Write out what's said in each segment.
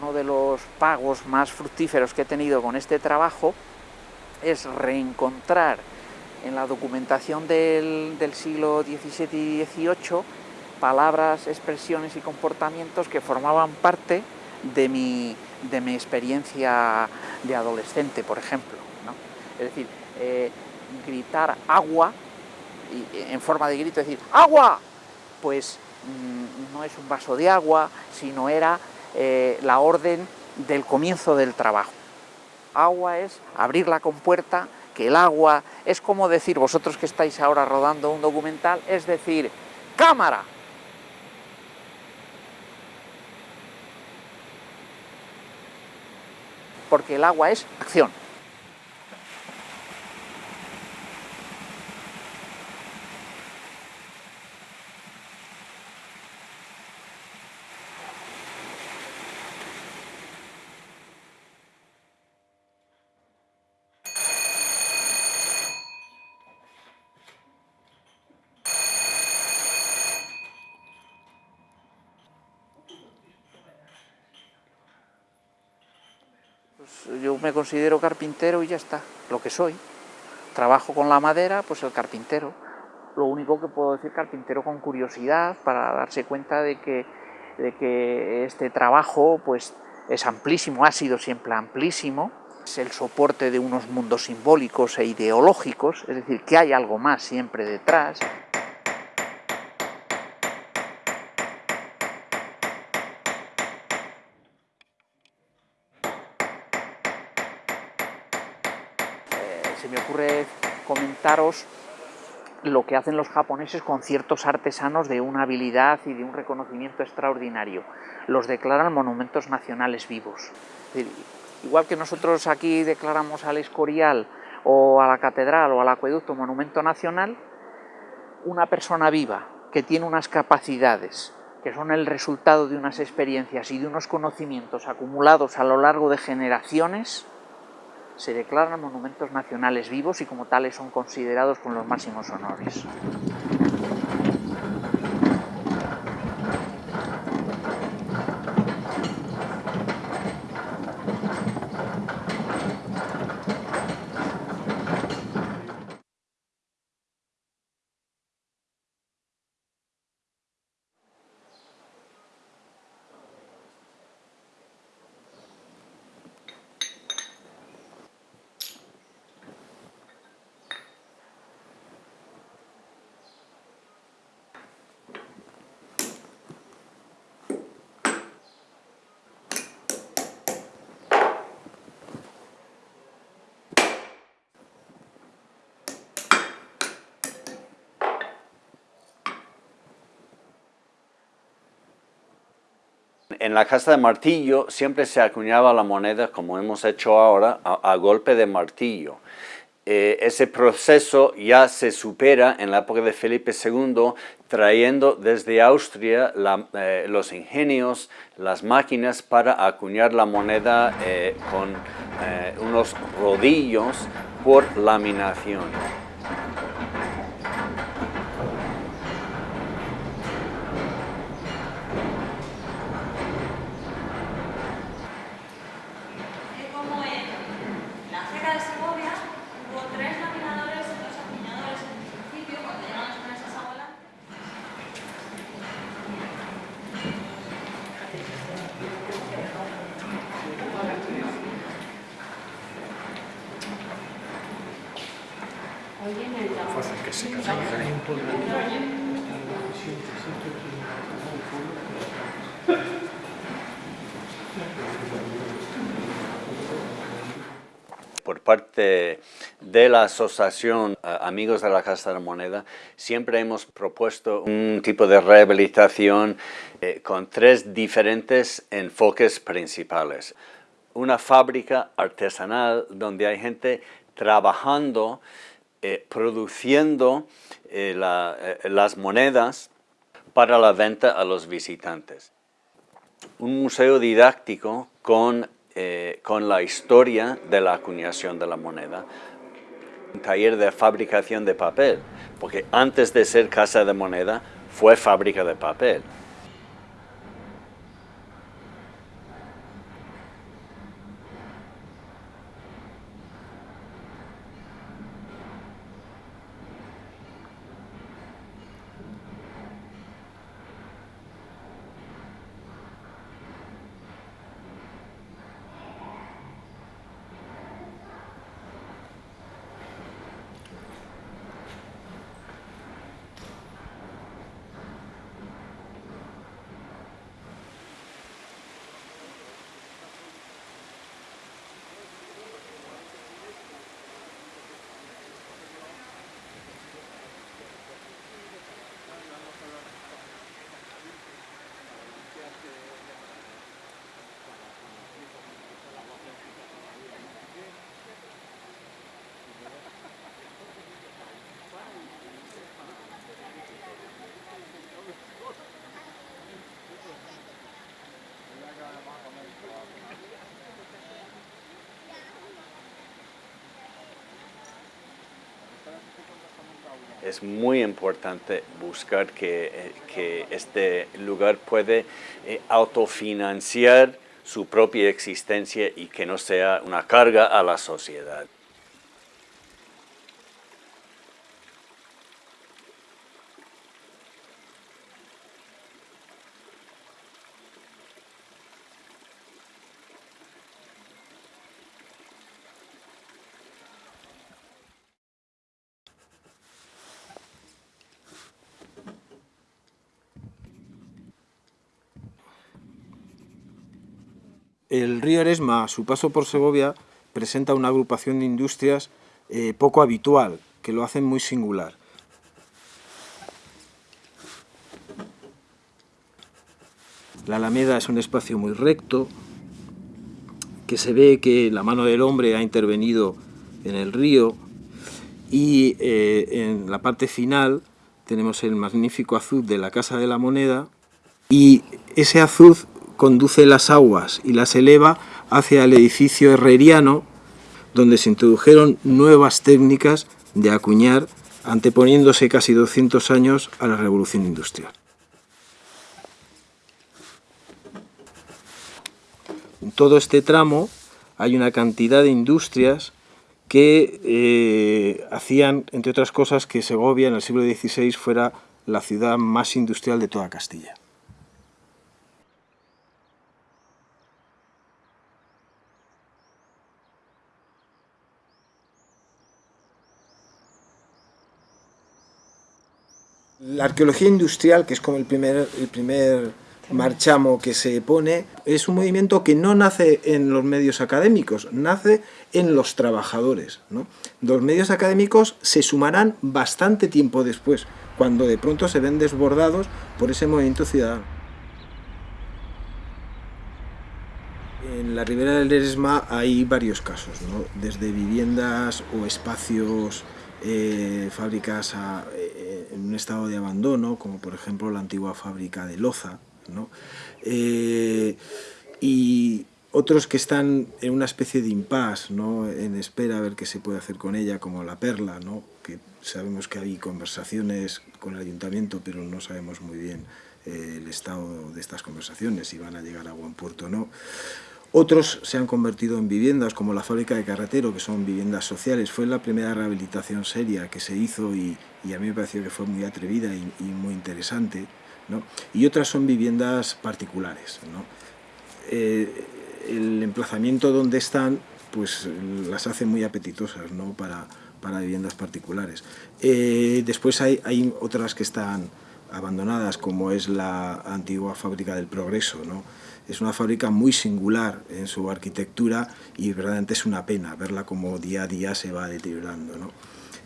Uno de los pagos más fructíferos que he tenido con este trabajo es reencontrar en la documentación del, siglo XVII y XVIII palabras, expresiones y comportamientos que formaban parte de mi, de mi experiencia de adolescente, por ejemplo. Es decir, eh, gritar agua, y, en forma de grito, decir ¡agua! Pues mm, no es un vaso de agua, sino era eh, la orden del comienzo del trabajo. Agua es abrir la compuerta, que el agua es como decir, vosotros que estáis ahora rodando un documental, es decir, cámara, porque el agua es acción. Yo me considero carpintero y ya está, lo que soy. Trabajo con la madera, pues el carpintero. Lo único que puedo decir carpintero con curiosidad para darse cuenta de que, de que este trabajo pues, es amplísimo, ha sido siempre amplísimo, es el soporte de unos mundos simbólicos e ideológicos, es decir, que hay algo más siempre detrás. se me comentaros lo que hacen los japoneses con ciertos artesanos de una habilidad y de un reconocimiento extraordinario. Los declaran monumentos nacionales vivos. Igual que nosotros aquí declaramos al Escorial o a la Catedral o al Acueducto monumento nacional, una persona viva que tiene unas capacidades que son el resultado de unas experiencias y de unos conocimientos acumulados a lo largo de generaciones, se declaran monumentos nacionales vivos y como tales son considerados con los máximos honores. En la casa de martillo siempre se acuñaba la moneda, como hemos hecho ahora, a, golpe de martillo. Eh, ese proceso ya se supera en la época de Felipe II, trayendo desde Austria eh, los ingenios, las máquinas para acuñar la moneda eh, con unos rodillos por laminación. Por parte de la Asociación eh, Amigos de la Casa de la Moneda, siempre hemos propuesto un tipo de rehabilitación eh, con tres diferentes enfoques principales. Una fábrica artesanal donde hay gente trabajando eh, produciendo eh, eh, las monedas para la venta a los visitantes. Un museo didáctico con, con la historia de la acuñación de la moneda. Un taller de fabricación de papel, porque antes de ser casa de moneda fue fábrica de papel. Es muy importante buscar que, que este lugar puede autofinanciar su propia existencia y que no sea una carga a la sociedad. El río Eresma, a su paso por Segovia, presenta una agrupación de industrias eh, poco habitual, que lo hacen muy singular. La Alameda es un espacio muy recto, que se ve que la mano del hombre ha intervenido en el río y eh, en la parte final tenemos el magnífico azul de la Casa de la Moneda y ese azul conduce las aguas y las eleva hacia el edificio herreriano, donde se introdujeron nuevas técnicas de acuñar, anteponiéndose casi 200 años a la revolución industrial. En todo este tramo hay una cantidad de industrias que eh, hacían, entre otras cosas, que Segovia en el siglo XVI fuera la ciudad más industrial de toda Castilla. La arqueología industrial, que es como el primer, el primer marchamo que se pone, es un movimiento que no nace en los medios académicos, nace en los trabajadores. Los medios académicos se sumarán bastante tiempo después, cuando de pronto se ven desbordados por ese movimiento ciudadano. En la ribera del Eresma hay varios casos, desde viviendas o espacios eh, fábricas eh, en un estado de abandono, como por ejemplo la antigua fábrica de Loza, eh, y otros que están en una especie de impasse, ¿no? en espera a ver qué se puede hacer con ella, como la Perla, ¿no? que sabemos que hay conversaciones con el ayuntamiento, pero no sabemos muy bien el estado de estas conversaciones, si van a llegar a buen puerto o no. Otros se han convertido en viviendas, como la fábrica de Carretero, que son viviendas sociales. Fue la primera rehabilitación seria que se hizo y, a mí me pareció que fue muy atrevida y, muy interesante. Y otras son viviendas particulares. Eh, el emplazamiento donde están pues las hace muy apetitosas ¿no? para, para viviendas particulares. Eh, después hay, hay otras que están abandonadas, como es la antigua fábrica del Progreso. ¿no? Es una fábrica muy singular en su arquitectura y verdaderamente es una pena verla como día a día se va deteriorando. ¿no?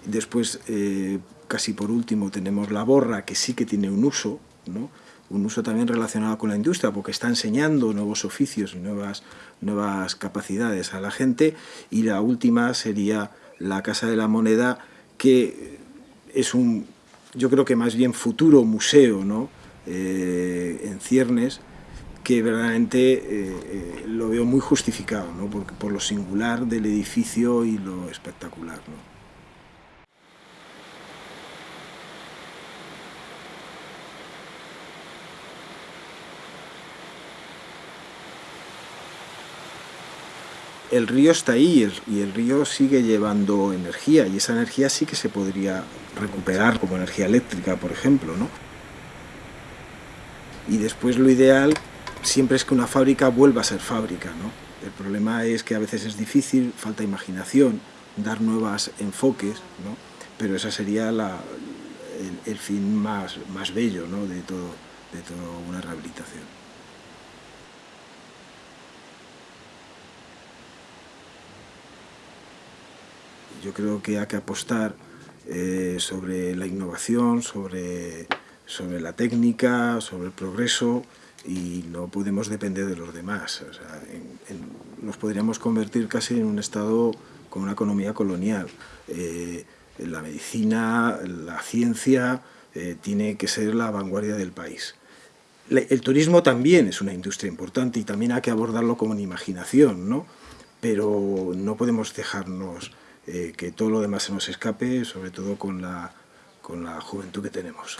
Después, eh, casi por último, tenemos la borra, que sí que tiene un uso, ¿no? un uso también relacionado con la industria, porque está enseñando nuevos oficios nuevas, nuevas capacidades a la gente. Y la última sería la Casa de la Moneda, que es un, yo creo que más bien futuro museo ¿no? Eh, en ciernes, que verdaderamente eh, eh, lo veo muy justificado, ¿no? por, por, lo singular del edificio y lo espectacular. ¿no? El río está ahí y el río sigue llevando energía y esa energía sí que se podría recuperar como energía eléctrica, por ejemplo. ¿no? Y después lo ideal siempre es que una fábrica vuelva a ser fábrica. ¿no? El problema es que a veces es difícil, falta imaginación, dar nuevos enfoques, ¿no? pero esa sería el, el, fin más, más bello ¿no? de, todo, de toda una rehabilitación. Yo creo que hay que apostar eh, sobre la innovación, sobre, sobre la técnica, sobre el progreso y no podemos depender de los demás. nos podríamos convertir casi en un Estado con una economía colonial. Eh, la medicina, la ciencia, eh, tiene que ser la vanguardia del país. El turismo también es una industria importante y también hay que abordarlo una imaginación, ¿no? pero no podemos dejarnos eh, que todo lo demás se nos escape, sobre todo con la, con la juventud que tenemos.